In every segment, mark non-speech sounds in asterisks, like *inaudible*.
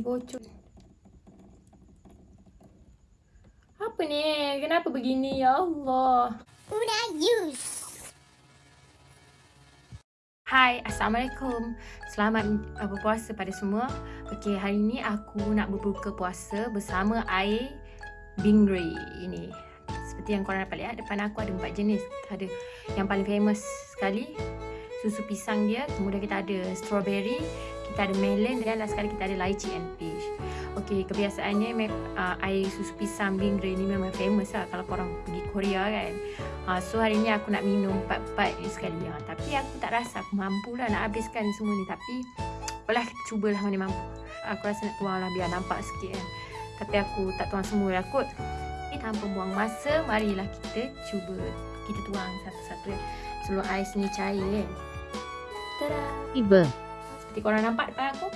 Bocor. Apa ni? Kenapa begini? Ya Allah. Una use. Hai, Assalamualaikum. Selamat uh, berpuasa pada semua. Okey, hari ni aku nak berbuka puasa bersama air Bingri ini. Seperti yang korang dapat lihat, depan aku ada empat jenis. Ada yang paling famous sekali, susu pisang dia. Kemudian kita ada strawberry, kita ada melon dan last sekali kita ada lychee and peach. Okey, kebiasaannya uh, air susu pisang Bingri ni memang famous lah kalau korang pergi Korea kan. Uh, so hari ni aku nak minum empat-empat ni sekali. Uh, tapi aku tak rasa aku mampu lah nak habiskan semua ni. Tapi apalah cubalah mana mampu. Aku rasa nak tuang lah biar nampak sikit kan. Tapi aku tak tuang semua lah kot. Tapi tanpa buang masa, marilah kita cuba. Kita tuang satu-satu kan. Sebelum ais ni cair kan. Tada! Tiba. Seperti korang nampak depan aku.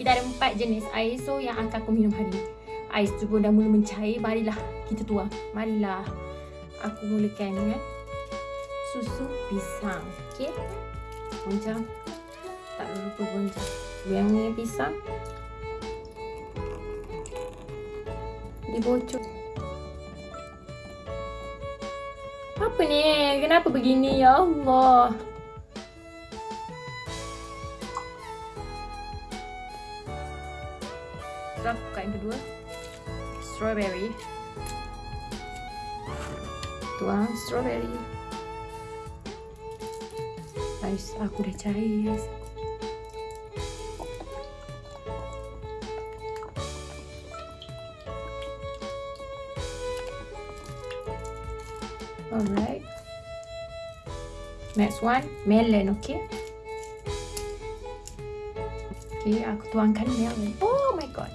Kita ada empat jenis air so yang akan aku minum hari. Ais tu pun dah mula mencair, marilah kita tuang. Marilah aku mulakan dengan susu pisang. Okey. Goncang. Tak lupa goncang. Yang ni pisang. Dia bocor. Apa ni? Kenapa begini? Ya Allah. Kita buka yang kedua. Strawberry. Tuang strawberry. Guys, aku dah cair guys. Alright. Next one, melon, okay? Okay, aku tuangkan melon. Oh my god.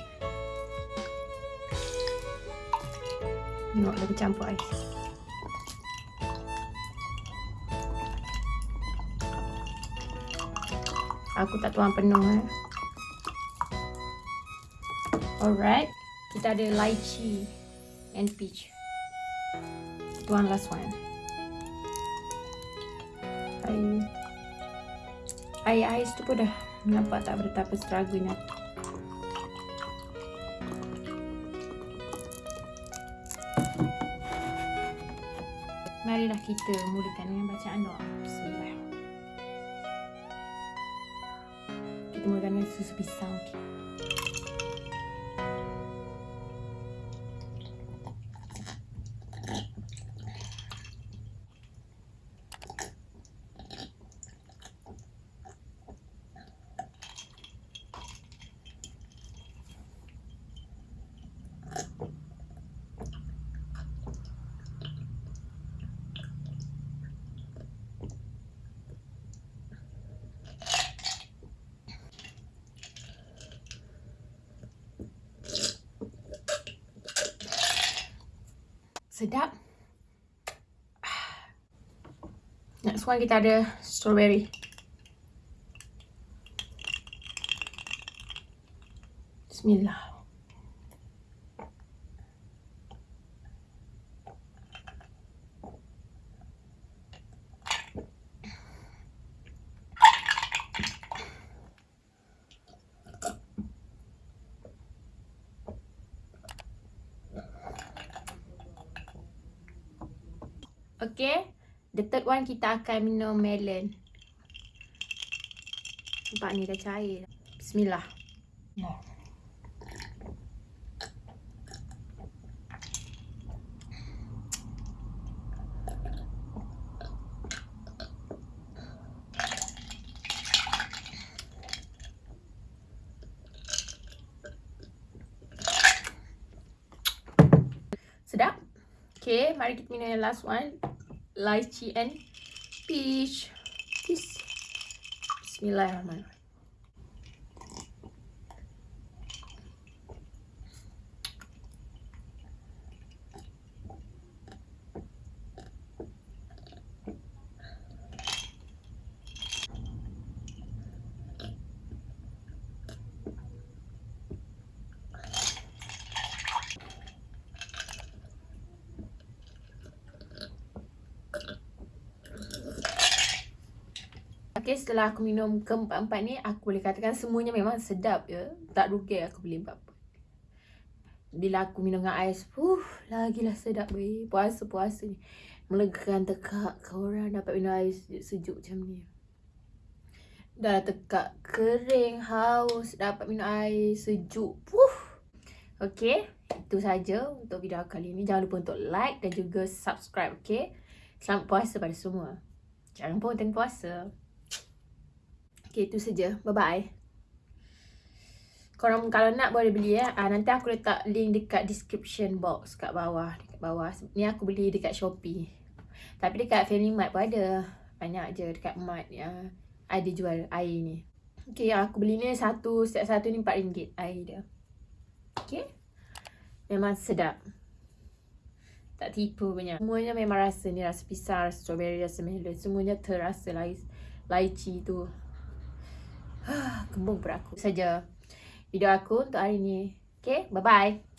Tengok dah bercampur ais. Aku tak tuang penuh eh. Alright. Kita ada lychee and peach. Tuang last one. Air. Air ais tu pun dah nampak tak betapa struggle-nya. Marilah kita mulakan dengan bacaan doa. Bismillah. Kita mulakan dengan susu pisang. Okay. Sedap. Next one kita ada strawberry. Bismillah. Okay. The third one kita akan minum melon. Nampak ni dah cair. Bismillah. Sedap. Okay, mari kita minum yang last one. Lychee and peach. Peace. Bismillahirrahmanirrahim. Okay, setelah aku minum keempat-empat ni, aku boleh katakan semuanya memang sedap ya. Tak rugi aku beli empat-empat. Bila aku minum dengan ais, uh, lagilah sedap weh. Puasa-puasa ni. Melegakan tekak kau orang dapat minum ais sejuk macam ni. Dah tekak kering, haus, dapat minum air sejuk. Puh. Okay, itu saja untuk video kali ini. Jangan lupa untuk like dan juga subscribe, okay? Selamat puasa pada semua. Jangan lupa tengok puasa. Okay, itu saja. Bye-bye. Korang kalau nak boleh beli ya. Ah, nanti aku letak link dekat description box kat bawah. Dekat bawah. Ni aku beli dekat Shopee. Tapi dekat Family Mart pun ada. Banyak je dekat Mart ya. Ada jual air ni. Okay, yang aku beli ni satu. Setiap satu ni RM4 air dia. Okay. Memang sedap. Tak tipu punya. Semuanya memang rasa ni. Rasa pisang, rasa strawberry, rasa melon. Semuanya terasa lai, lychee tu. *gasps* Kembung per aku. Saja video aku untuk hari ni. Okay, bye-bye.